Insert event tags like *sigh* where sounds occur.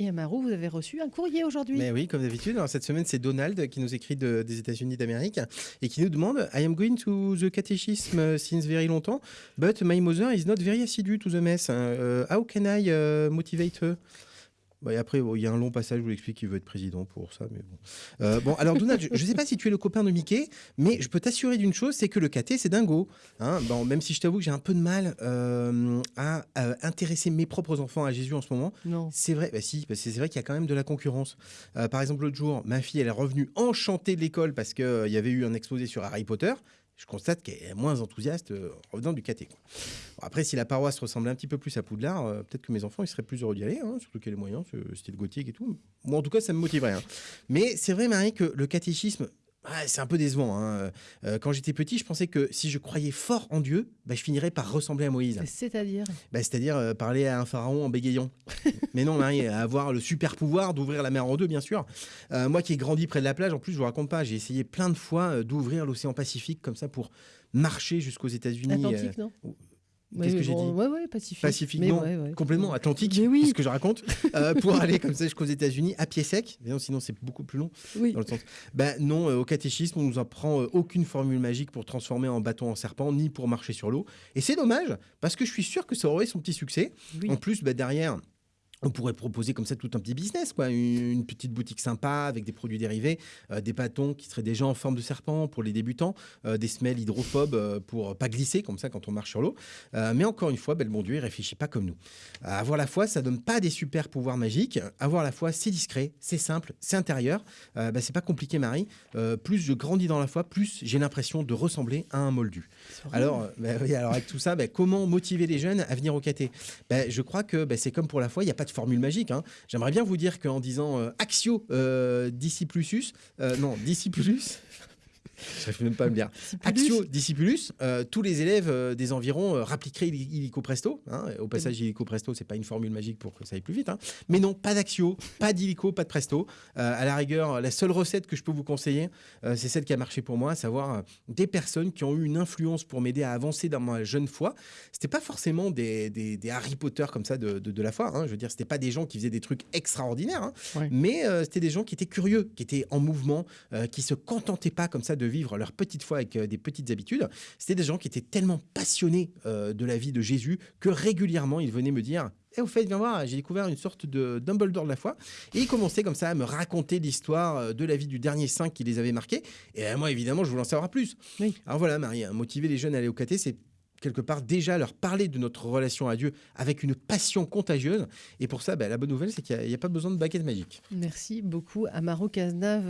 Et Amaro, vous avez reçu un courrier aujourd'hui. Mais oui, comme d'habitude. Alors cette semaine, c'est Donald qui nous écrit de- des États-Unis d'Amérique et qui nous demande I am going to the catechism since very longtemps, but my mother is not very assidu to the mess. Uh, how can I uh, motivate her? Bah, et après, bon, il y a un long passage où il explique qu'il veut être président pour ça, mais bon. Euh, bon, alors Donald, je ne sais pas si tu es le copain de Mickey, mais je peux t'assurer d'une chose, c'est que le caté, c'est dingo. Hein bon, même si je t'avoue que j'ai un peu de mal euh, à, à intéresser mes propres enfants à Jésus en ce moment. Non. C'est vrai, bah si, parce que c'est vrai qu'il y a quand même de la concurrence. Euh, par exemple, l'autre jour, ma fille, elle est revenue enchantée de l'école parce qu'il y avait eu un exposé sur Harry Potter. Je constate qu'elle est moins enthousiaste euh, en revenant du caté. quoi. Après, si la paroisse ressemblait un petit peu plus à Poudlard, euh, peut-être que mes enfants ils seraient plus heureux d'y aller, hein, surtout qu'il y a les moyens, style gothique et tout. Moi, en tout cas, ça me motiverait. hein. Mais c'est vrai, Marie, que le catéchisme, ah, c'est un peu décevant. hein. Euh, quand j'étais petit, je pensais que si je croyais fort en Dieu, bah, je finirais par ressembler à Moïse. C'est-à-dire? Bah, C'est-à-dire euh, parler à un pharaon en bégayant. *laughs* Mais non, Marie, avoir le super pouvoir d'ouvrir la mer en deux, bien sûr. Euh, moi qui ai grandi près de la plage, en plus, je vous raconte pas, j'ai essayé plein de fois d'ouvrir l'océan Pacifique comme ça pour marcher jusqu'aux États-Unis. Atlantique, non? Qu'est-ce oui, que j'ai dit Ouais, ouais, Pacifique. Pacifique, Mais non, ouais, ouais. complètement Atlantique, Mais oui. c'est ce que je raconte, euh, pour aller comme ça jusqu'aux États-Unis à pied sec. Non, sinon, c'est beaucoup plus long. Oui. Dans le sens. Ben non, euh, au catéchisme, on nous apprend euh, aucune formule magique pour transformer un bâton en serpent, ni pour marcher sur l'eau. Et c'est dommage, parce que je suis sûr que ça aurait son petit succès. Oui. En plus, bah, derrière. On pourrait proposer comme ça tout un petit business, quoi. Une, petite boutique sympa avec des produits dérivés, euh, des bâtons qui seraient déjà en forme de serpent pour les débutants, euh, des semelles hydrophobes euh, pour pas glisser comme ça quand on marche sur l'eau. Euh, mais encore une fois, le bon Dieu, il réfléchit pas comme nous. Avoir la foi, ça donne pas des super pouvoirs magiques. Avoir la foi, c'est discret, c'est simple, c'est intérieur. Ben, c'est pas compliqué, Marie. Plus je grandis dans la foi, plus j'ai l'impression de ressembler à un moldu. Alors, oui, alors avec tout ça, ben, comment motiver les jeunes à venir au caté ben, Je crois que c'est comme pour la foi, il n'y a pas formule magique. hein. J'aimerais bien vous dire qu'en disant euh, Axio euh, euh, non, Discipulus, je n'arrive même pas à me dire. Axio Discipulus, euh, tous les élèves euh, des environs euh, rappliqueraient il- illico presto. hein. Au passage, illico presto, c'est pas une formule magique pour que ça aille plus vite. hein. Mais non, pas d'axio, pas d'illico, pas de presto. Euh, à la rigueur, la seule recette que je peux vous conseiller, c'est celle qui a marché pour moi, à savoir des personnes qui ont eu une influence pour m'aider à avancer dans ma jeune foi. C'était pas forcément des, des- des Harry Potter comme ça de, de- de la foi. hein. Je veux dire, c'était pas des gens qui faisaient des trucs extraordinaires, hein. Mais c'était des gens qui étaient curieux, qui étaient en mouvement, qui se contentaient pas comme ça de vivre leur petite foi avec euh, des petites habitudes. C'était des gens qui étaient tellement passionnés euh, de la vie de Jésus que régulièrement ils venaient me dire. Et au fait, viens voir, j'ai découvert une sorte de Dumbledore de la foi. Et ils commençaient comme ça à me raconter l'histoire euh, de la vie du dernier saint qui les avait marqués. Et moi, évidemment, je voulais en savoir plus. Oui. Alors voilà, Marie, hein, motiver les jeunes à aller au caté, c'est quelque part déjà leur parler de notre relation à Dieu avec une passion contagieuse. Et pour ça, bah, la bonne nouvelle, c'est qu'il n'y a pas besoin de baguette magique. Merci beaucoup, Amaro Cazenave.